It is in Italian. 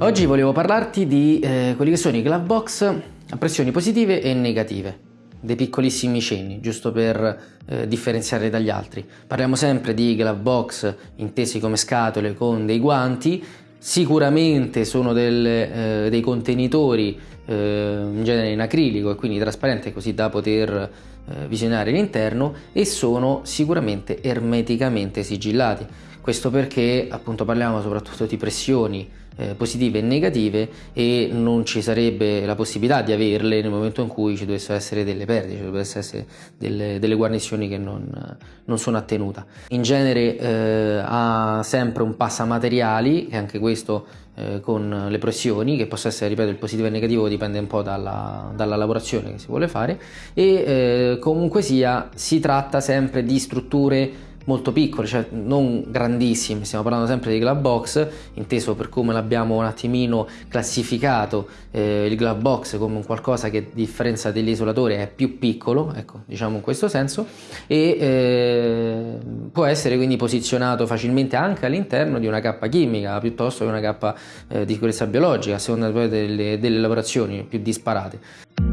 Oggi volevo parlarti di eh, quelli che sono i glove box a pressioni positive e negative, dei piccolissimi cenni, giusto per eh, differenziare dagli altri. Parliamo sempre di glove box intesi come scatole con dei guanti, sicuramente sono del, eh, dei contenitori eh, in genere in acrilico e quindi trasparente così da poter visionare l'interno e sono sicuramente ermeticamente sigillati questo perché appunto parliamo soprattutto di pressioni eh, positive e negative e non ci sarebbe la possibilità di averle nel momento in cui ci dovessero essere delle perdite, ci dovessero essere delle, delle guarnizioni che non, non, sono a tenuta. In genere eh, ha sempre un passamateriali, che anche questo eh, con le pressioni, che possa essere, ripeto, il positivo e il negativo dipende un po' dalla, dalla lavorazione che si vuole fare e eh, comunque sia si tratta sempre di strutture molto piccole, cioè non grandissime, stiamo parlando sempre di glove box, inteso per come l'abbiamo un attimino classificato eh, il glove box come qualcosa che a differenza dell'isolatore è più piccolo, ecco, diciamo in questo senso, e eh, può essere quindi posizionato facilmente anche all'interno di una cappa chimica piuttosto che una cappa eh, di sicurezza biologica, a seconda delle, delle lavorazioni più disparate.